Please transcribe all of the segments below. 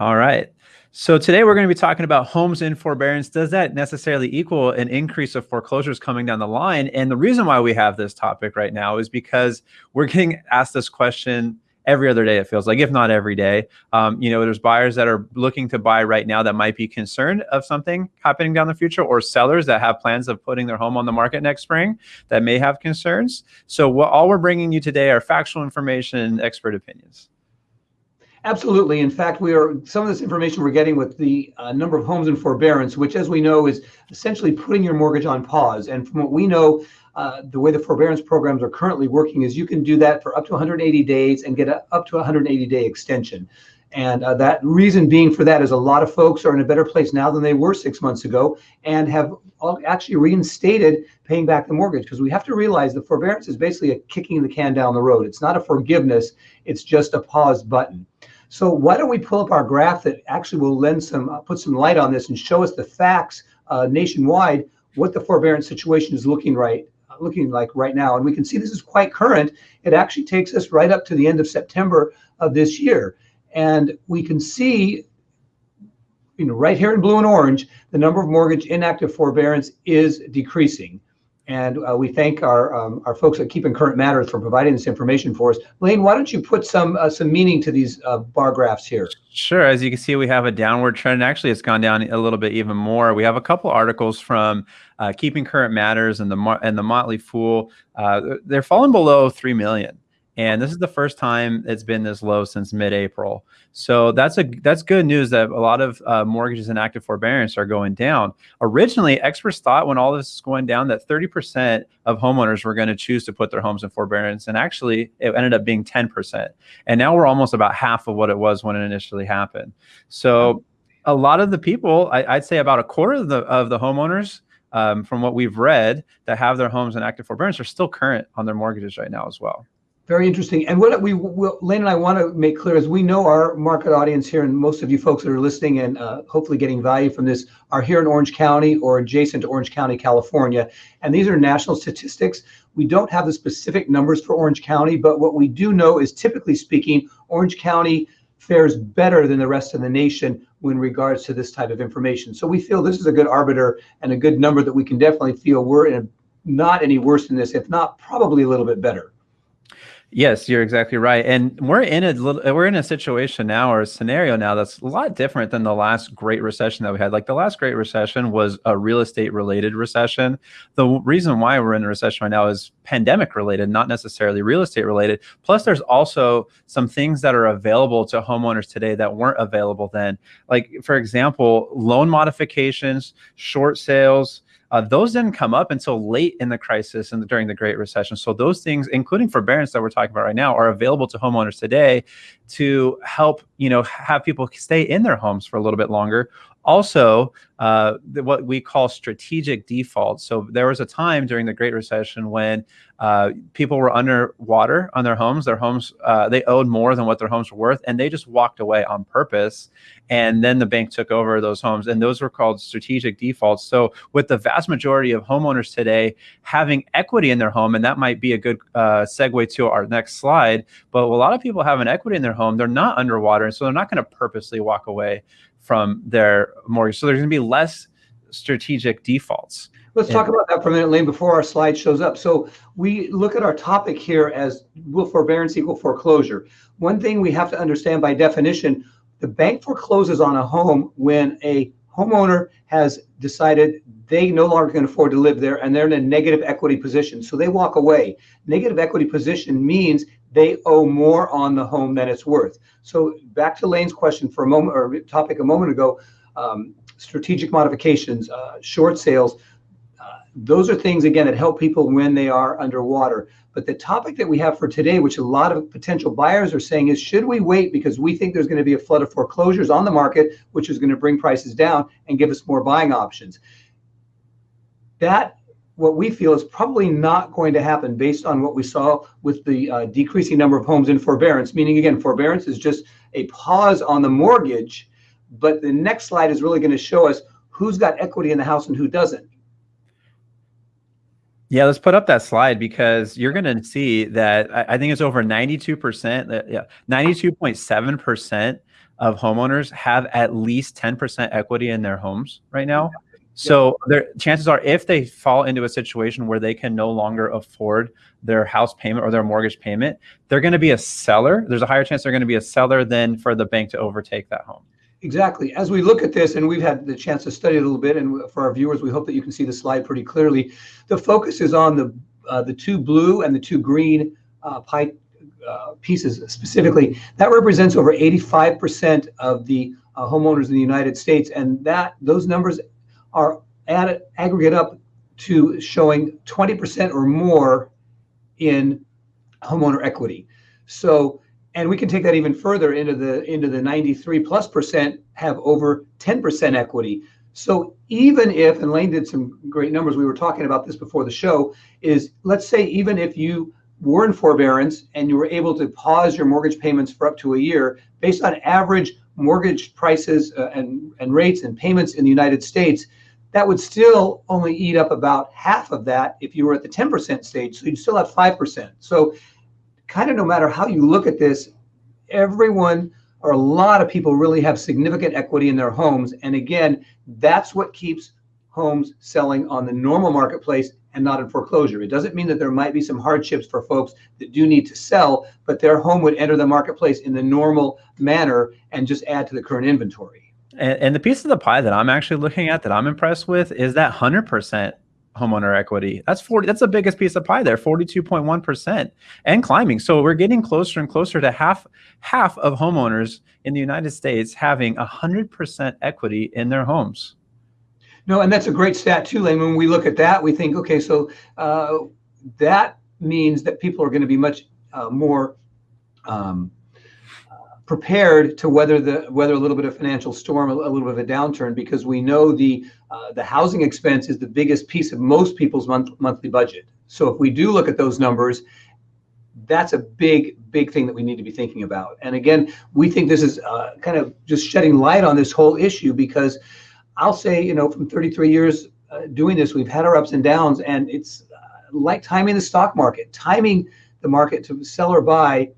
All right. So today we're going to be talking about homes in forbearance. Does that necessarily equal an increase of foreclosures coming down the line? And the reason why we have this topic right now is because we're getting asked this question every other day it feels like if not every day um, you know there's buyers that are looking to buy right now that might be concerned of something happening down the future or sellers that have plans of putting their home on the market next spring that may have concerns so what all we're bringing you today are factual information and expert opinions Absolutely. In fact, we are some of this information we're getting with the uh, number of homes in forbearance, which, as we know, is essentially putting your mortgage on pause. And from what we know, uh, the way the forbearance programs are currently working is you can do that for up to 180 days and get a, up to 180 day extension. And uh, that reason being for that is a lot of folks are in a better place now than they were six months ago and have actually reinstated paying back the mortgage because we have to realize the forbearance is basically a kicking the can down the road. It's not a forgiveness, it's just a pause button. So why don't we pull up our graph that actually will lend some, uh, put some light on this and show us the facts uh, nationwide, what the forbearance situation is looking right, uh, looking like right now. And we can see this is quite current. It actually takes us right up to the end of September of this year. And we can see, you know, right here in blue and orange, the number of mortgage inactive forbearance is decreasing. And uh, we thank our um, our folks at Keeping Current Matters for providing this information for us. Lane, why don't you put some uh, some meaning to these uh, bar graphs here? Sure. As you can see, we have a downward trend. Actually, it's gone down a little bit even more. We have a couple articles from uh, Keeping Current Matters and the and the Motley Fool. Uh, they're falling below three million. And this is the first time it's been this low since mid-April. So that's a that's good news that a lot of uh, mortgages in active forbearance are going down. Originally, experts thought when all this is going down that 30% of homeowners were going to choose to put their homes in forbearance, and actually it ended up being 10%. And now we're almost about half of what it was when it initially happened. So a lot of the people, I, would say about a quarter of the of the homeowners um, from what we've read that have their homes in active forbearance are still current on their mortgages right now as well. Very interesting. And what we, Lane and I want to make clear is we know our market audience here, and most of you folks that are listening and uh, hopefully getting value from this are here in Orange County or adjacent to Orange County, California. And these are national statistics. We don't have the specific numbers for Orange County, but what we do know is typically speaking, Orange County fares better than the rest of the nation when regards to this type of information. So we feel this is a good arbiter and a good number that we can definitely feel we're in not any worse than this, if not probably a little bit better. Yes, you're exactly right. And we're in a little, we're in a situation now or a scenario now that's a lot different than the last great recession that we had. Like the last great recession was a real estate related recession. The reason why we're in a recession right now is pandemic related, not necessarily real estate related. Plus there's also some things that are available to homeowners today that weren't available then. Like for example, loan modifications, short sales, uh, those didn't come up until late in the crisis and during the Great Recession. So those things, including forbearance that we're talking about right now, are available to homeowners today to help you know have people stay in their homes for a little bit longer also, uh, what we call strategic defaults. So there was a time during the Great Recession when uh, people were underwater on their homes. Their homes, uh, they owed more than what their homes were worth, and they just walked away on purpose. And then the bank took over those homes, and those were called strategic defaults. So with the vast majority of homeowners today having equity in their home, and that might be a good uh, segue to our next slide, but a lot of people have an equity in their home, they're not underwater, and so they're not going to purposely walk away from their mortgage. So there's going to be less strategic defaults. Let's talk about that for a minute, Lane, before our slide shows up. So we look at our topic here as will forbearance equal foreclosure? One thing we have to understand by definition, the bank forecloses on a home when a homeowner has decided they no longer can afford to live there and they're in a negative equity position. So they walk away. Negative equity position means they owe more on the home than it's worth. So back to Lane's question for a moment or topic a moment ago, um, strategic modifications, uh, short sales, uh, those are things again that help people when they are underwater. But the topic that we have for today, which a lot of potential buyers are saying is, should we wait because we think there's going to be a flood of foreclosures on the market, which is going to bring prices down and give us more buying options? That what we feel is probably not going to happen based on what we saw with the uh, decreasing number of homes in forbearance. Meaning, again, forbearance is just a pause on the mortgage, but the next slide is really going to show us who's got equity in the house and who doesn't. Yeah, let's put up that slide because you're going to see that I, I think it's over 92%, yeah, 92.7% of homeowners have at least 10% equity in their homes right now. So their chances are if they fall into a situation where they can no longer afford their house payment or their mortgage payment, they're going to be a seller. There's a higher chance they're going to be a seller than for the bank to overtake that home. Exactly. As we look at this, and we've had the chance to study it a little bit, and for our viewers, we hope that you can see the slide pretty clearly. The focus is on the uh, the two blue and the two green uh, pie uh, pieces specifically. That represents over 85% of the uh, homeowners in the United States, and that those numbers are aggregate up to showing 20% or more in homeowner equity. So, and we can take that even further into the into the 93 plus percent have over 10% equity. So even if, and Lane did some great numbers, we were talking about this before the show, is let's say even if you were in forbearance and you were able to pause your mortgage payments for up to a year, based on average mortgage prices uh, and, and rates and payments in the United States, that would still only eat up about half of that if you were at the 10% stage. So you'd still have 5%. So, kind of no matter how you look at this, everyone or a lot of people really have significant equity in their homes. And again, that's what keeps homes selling on the normal marketplace and not in foreclosure. It doesn't mean that there might be some hardships for folks that do need to sell, but their home would enter the marketplace in the normal manner and just add to the current inventory. And, and, the piece of the pie that I'm actually looking at that I'm impressed with is that 100% homeowner equity. That's 40. That's the biggest piece of pie there, 42.1% and climbing. So we're getting closer and closer to half half of homeowners in the United States having 100% equity in their homes. No, and that's a great stat too, Lane. When we look at that, we think, okay, so uh, that means that people are going to be much uh, more um, prepared to weather the weather a little bit of financial storm, a, a little bit of a downturn, because we know the uh, the housing expense is the biggest piece of most people's month, monthly budget. So if we do look at those numbers, that's a big big thing that we need to be thinking about. And again, we think this is uh, kind of just shedding light on this whole issue because I'll say, you know, from 33 years uh, doing this, we've had our ups and downs, and it's uh, like timing the stock market, timing the market to sell or buy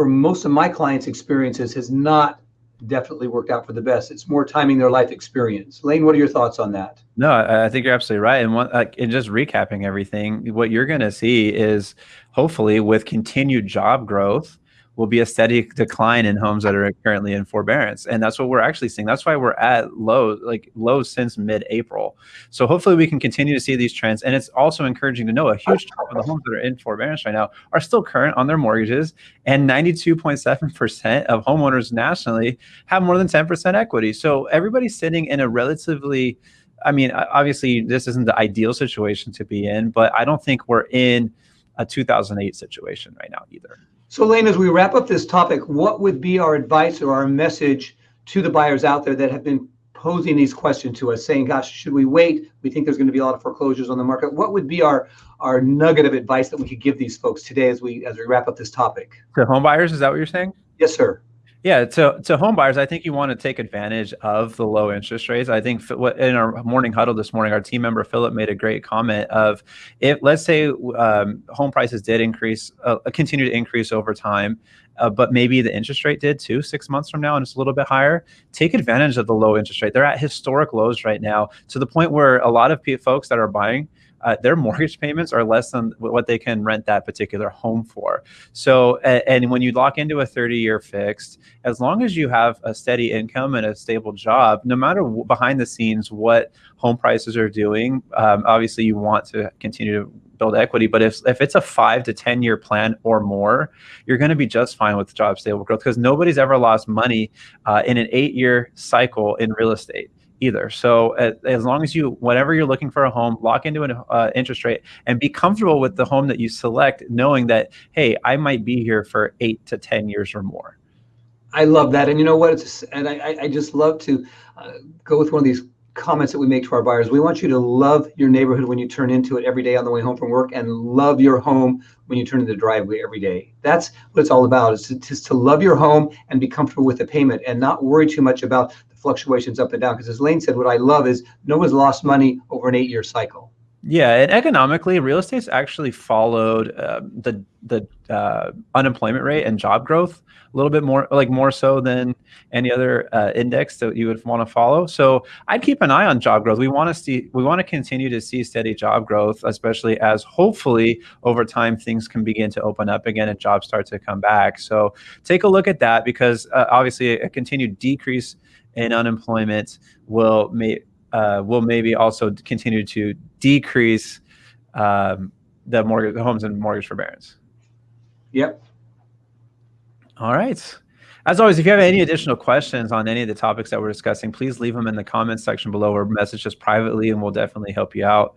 for most of my clients' experiences has not definitely worked out for the best. It's more timing their life experience. Lane, what are your thoughts on that? No, I think you're absolutely right. And one, uh, and just recapping everything, what you're going to see is hopefully with continued job growth, will be a steady decline in homes that are currently in forbearance. And that's what we're actually seeing. That's why we're at low, like low since mid-April. So hopefully we can continue to see these trends. And it's also encouraging to know a huge chunk of the homes that are in forbearance right now are still current on their mortgages. And 92.7% of homeowners nationally have more than 10% equity. So everybody's sitting in a relatively I mean, obviously, this isn't the ideal situation to be in, but I don't think we're in a 2008 situation right now either. So, Lane, as we wrap up this topic, what would be our advice or our message to the buyers out there that have been posing these questions to us, saying, "Gosh, should we wait? We think there's going to be a lot of foreclosures on the market." What would be our our nugget of advice that we could give these folks today as we as we wrap up this topic? To home buyers, is that what you're saying? Yes, sir. Yeah, to to home buyers, I think you want to take advantage of the low interest rates. I think in our morning huddle this morning, our team member Philip made a great comment of if let's say um, home prices did increase, uh, continue to increase over time, uh, but maybe the interest rate did too six months from now and it's a little bit higher. Take advantage of the low interest rate. They're at historic lows right now to the point where a lot of folks that are buying uh, their mortgage payments are less than what they can rent that particular home for. So, and, when you lock into a 30 year fixed, as long as you have a steady income and a stable job, no matter behind the scenes what home prices are doing, um, obviously you want to continue to build equity. But if, if it's a five to 10 year plan or more, you're going to be just fine with job stable growth because nobody's ever lost money uh, in an eight year cycle in real estate either. So uh, as long as you, whenever you're looking for a home, lock into an uh, interest rate and be comfortable with the home that you select, knowing that, hey, I might be here for eight to 10 years or more. I love that. And you know what? It's, and I, I just love to uh, go with one of these comments that we make to our buyers. We want you to love your neighborhood when you turn into it every day on the way home from work and love your home when you turn into the driveway every day. That's what it's all about is to, just to love your home and be comfortable with the payment and not worry too much about the fluctuations up and down. Because as Lane said, what I love is no one's lost money over an eight-year cycle. Yeah, and economically, real estate's actually followed uh, the the uh, unemployment rate and job growth a little bit more, like more so than any other uh, index that you would want to follow. So I'd keep an eye on job growth. We want to see, we want to continue to see steady job growth, especially as hopefully over time things can begin to open up again and jobs start to come back. So take a look at that because uh, obviously a continued decrease in unemployment will may uh, will maybe also continue to decrease um, the mortgage, the homes and mortgage forbearance. Yep. All right. As always, if you have any additional questions on any of the topics that we're discussing, please leave them in the comments section below or message us privately and we'll definitely help you out.